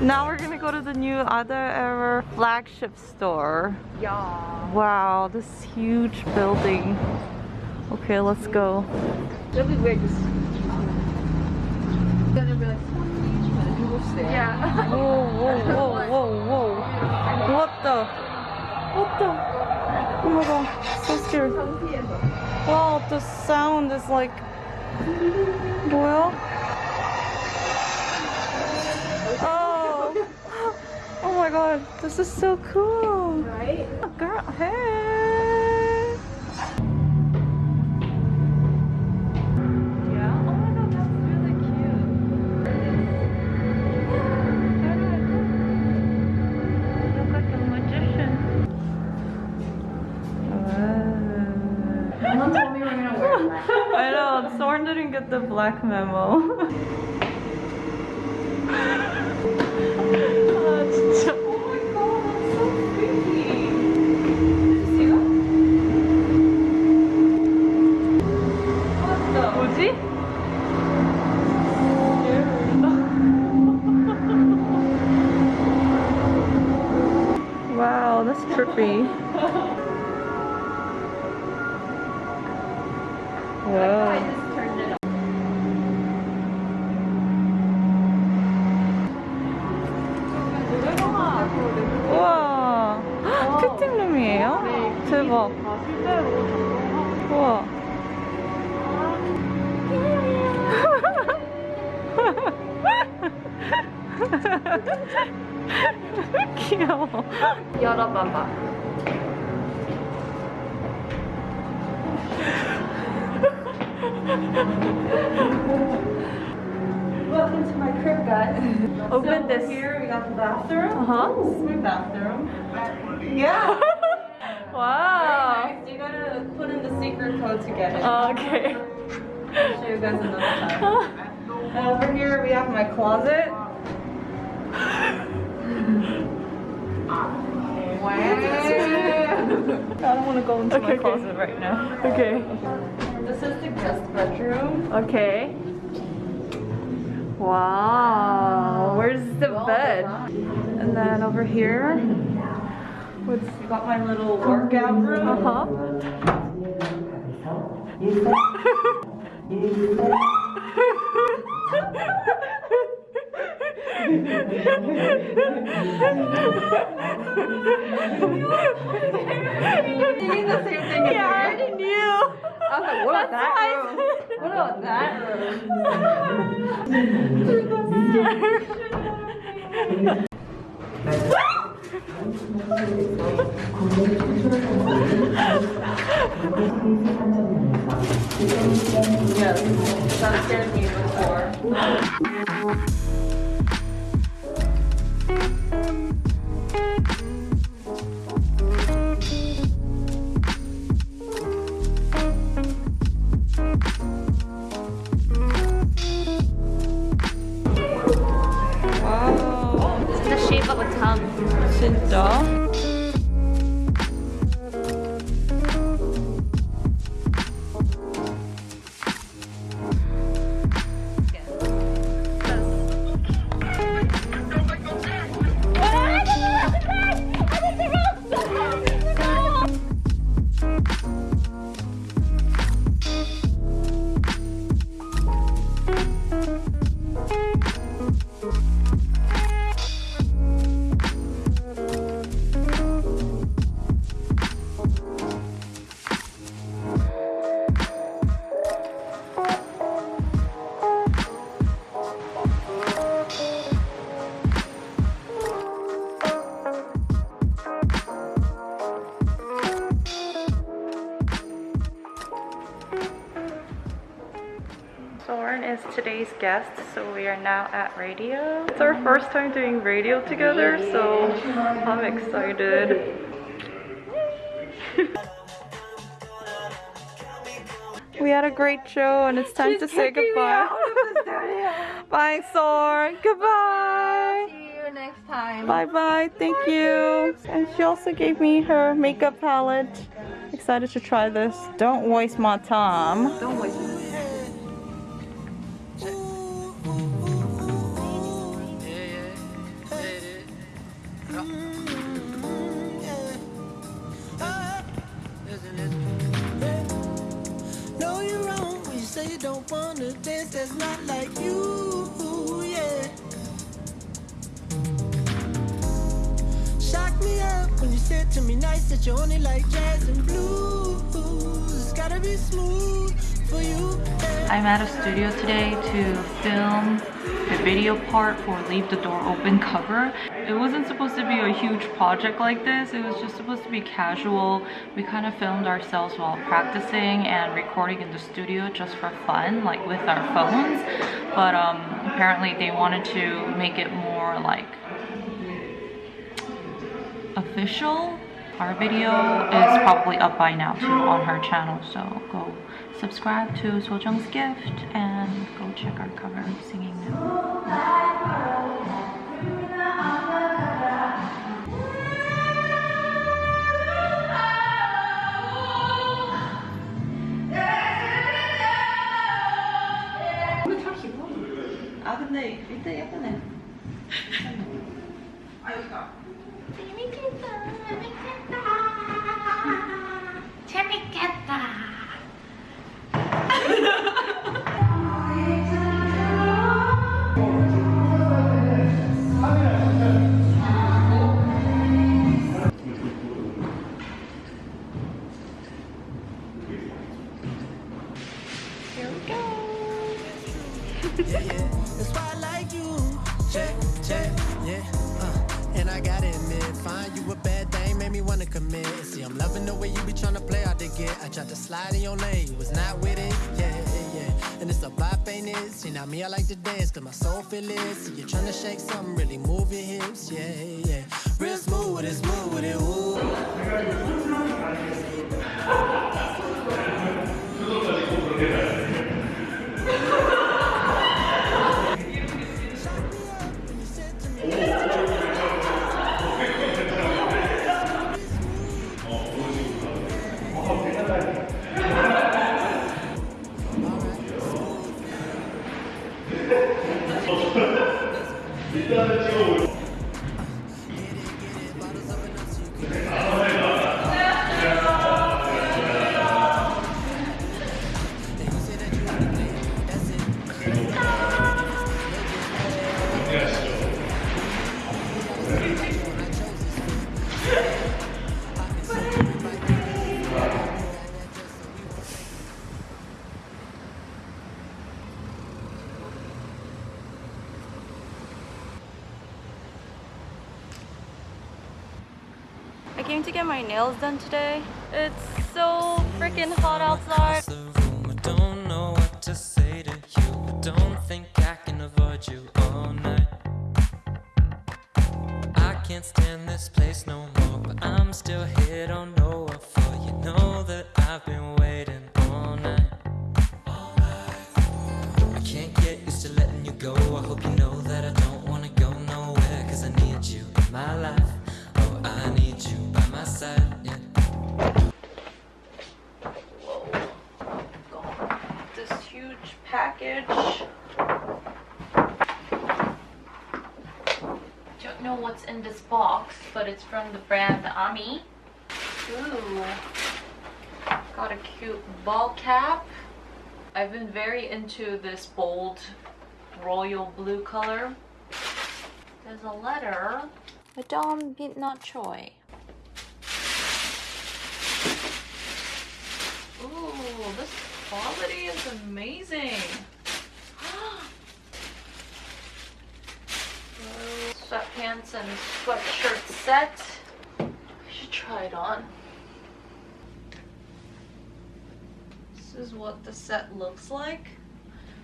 Now we're gonna go to the new Ader Error flagship store. Yeah. Wow, this huge building. Okay, let's go. It'll be weird just. Gonna be like, people stare. Yeah. Whoa, whoa, whoa, whoa, whoa. What the? What the? Oh my god, so scared. Wow, the sound is like. 뭐 god, this is so cool. Right? Oh, girl, hey. Yeah. Oh my god, that's really cute. Look like a magician. Told me we're gonna wear black. I know, Soren didn't get the black memo. 피팅룸이에요? 대박 우와 귀여워 열어봐봐. Welcome to my crib guys Open So this. Here we got the bathroom Uh-huh. This is my bathroom Yeah wow. You gotta put in the secret code to get it oh, Okay. I'll show you guys another time And uh, over here we have my closet. I don't want to go into Okay, my okay. closet right now. Okay. This is the guest bedroom. Okay. Wow. Where's the bed? Uh, and then over here, we got my little workout room. Uh huh. Thinking the same thing Yeah, I already knew. I was like, what about that room? What about that room? Yes, that scared me before. Today's guest, so we are now at radio. It's our first time doing radio together, so I'm excited. We had a great show and it's time She's to say goodbye. out of the. Bye, Sor. Goodbye. See you next time. Bye bye. Thank you. And she also gave me her makeup palette. Excited to try this. Don't waste my time. Don't waste don't wanna dance. That's not like you, yeah. Shock me up when you said to me nice that you only like jazz and blues. Gotta be smooth for you. I'm at a studio today to film the video part for Leave the Door Open cover. It wasn't supposed to be a huge project like this. It was just supposed to be casual. We kind of filmed ourselves while practicing and recording in the studio just for fun, like with our phones. But um, apparently they wanted to make it more like official. Our video is probably up by now too on her channel, so go subscribe to Sojung's Gift and go check our cover singing now. 対やっね。あ、よか。見つ。See, now me, I like to dance, cause my soul feel it. See, you're trying to shake something, really move your hips, yeah, yeah. Real smooth with it, smooth with it, ooh. Came to get my nails done today. It's so freaking hot outside. the room. I don't know what to say to you. I don't think I can avoid you all night. I can't stand this place no more, but I'm still here. Don't know what for. You know that I've been waiting package. Don't know what's in this box, but it's from the brand Ami. Ooh. Got a cute ball cap. I've been very into this bold royal blue color. There's a letter. Madame Midnight Choi. Ooh, this quality is amazing. Sweatpants and sweatshirt set. I should try it on. This is what the set looks like.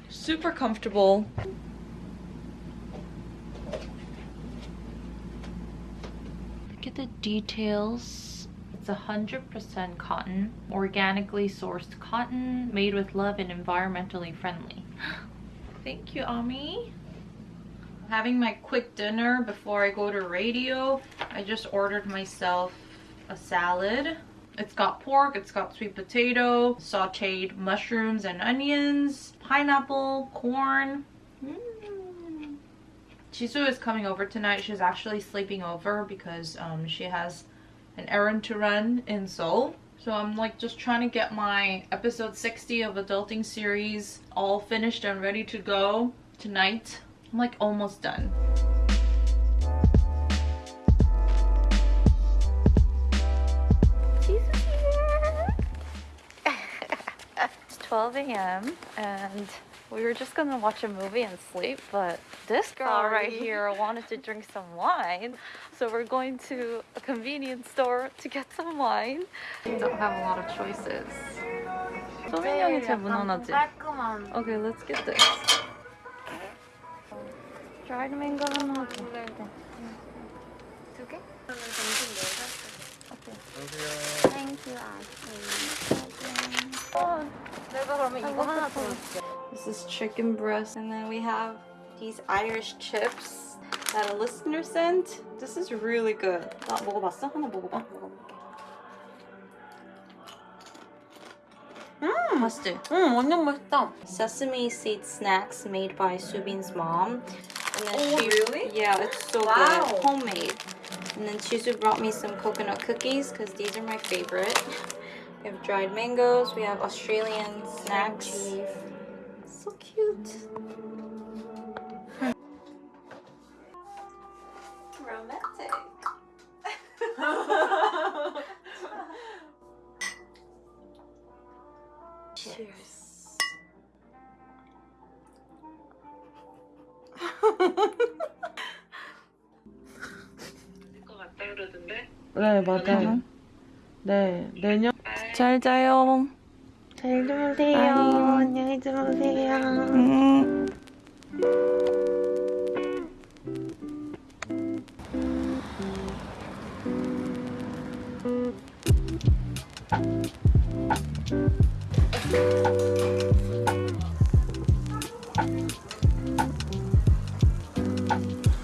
Super comfortable. Look at the details. It's 100% cotton, organically sourced cotton, made with love and environmentally friendly. Thank you, Ami. Having my quick dinner before I go to radio. I just ordered myself a salad. It's got pork, it's got sweet potato, sauteed mushrooms and onions, pineapple, corn. Mm. Jisoo is coming over tonight. She's actually sleeping over because um, she has an errand to run in Seoul. So I'm like just trying to get my episode 60 of Adulting series all finished and ready to go tonight. I'm like almost done. it's 12 a.m. and we were just gonna watch a movie and sleep, but this girl right here wanted to drink some wine. So we're going to a convenience store to get some wine. We don't have a lot of choices. 소민 형이 제일 무난하지? 깔끔한. Okay, let's get this. dried mango 하나 줘. 두 개? 내가 그러면 이거 하나 더 줄게. this is chicken breast. And then we have these Irish chips that a listener sent. This is really good. Hmm, Sesame seed snacks made by Subin's mom. And then oh, she, really? Yeah, it's so wow. good. Homemade. And then Jisoo brought me some coconut cookies because these are my favorite. We have dried mangoes. We have Australian snacks. So cute. Romantic. Cheers. 네, 맞아요. 네, 내년. 잘 자요. 잘 주무세요. 안녕히 주무세요. 음.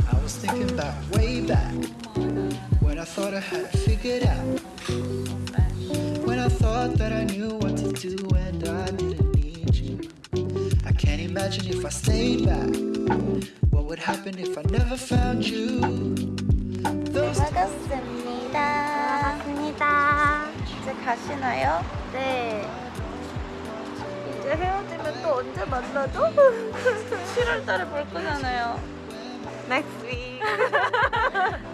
I was thinking back, way back, when I thought I had it figured out. When I thought that I knew what to do and I didn't need you. I can't imagine if I stayed back, what would happen if I never found you. Those 먹었습니다. 먹었습니다. 이제 가시나요? 네. 이제 헤어지면 또 언제 만나죠? 7월 달에 볼 거잖아요. Next week.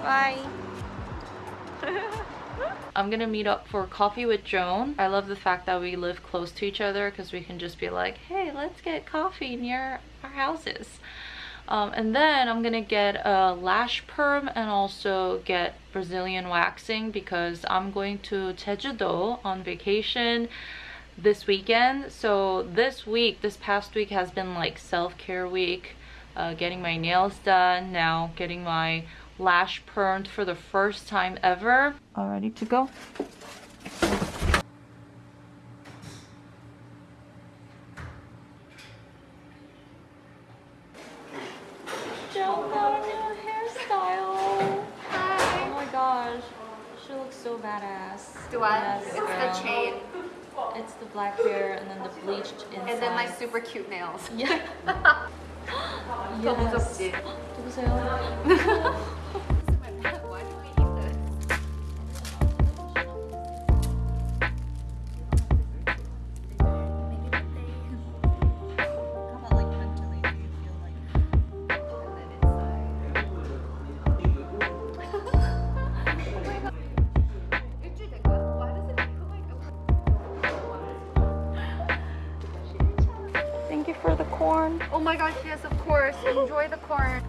Bye. I'm gonna meet up for coffee with Joan. I love the fact that we live close to each other because we can just be like, hey, let's get coffee near our houses. Um, and then I'm gonna get a lash perm and also get Brazilian waxing because I'm going to Jeju-do on vacation this weekend. So this week, this past week has been like self-care week. Uh, getting my nails done, now getting my lash permed for the first time ever. All ready to go? Joan got a new hairstyle. Oh my gosh, she looks so badass. Do I? Yes, it's girl. the chain. It's the black hair and then the bleached inside. And then my super cute nails. Yeah. 더 yes. 무섭지? 누구세요? my gosh, yes, of course. Enjoy the corn.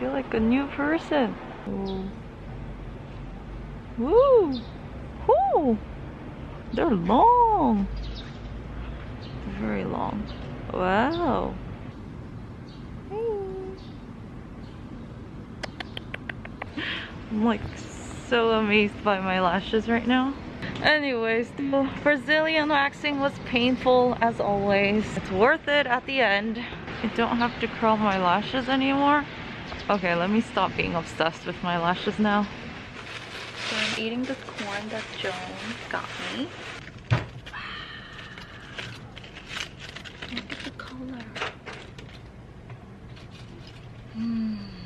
Feel like a new person. Woo! Woo! They're long. Very long. Wow. I'm like so amazed by my lashes right now. Anyways, Brazilian waxing was painful as always. It's worth it at the end. I don't have to curl my lashes anymore. Okay, let me stop being obsessed with my lashes now. So I'm eating this corn that Joan got me. Look at the color. Mmm,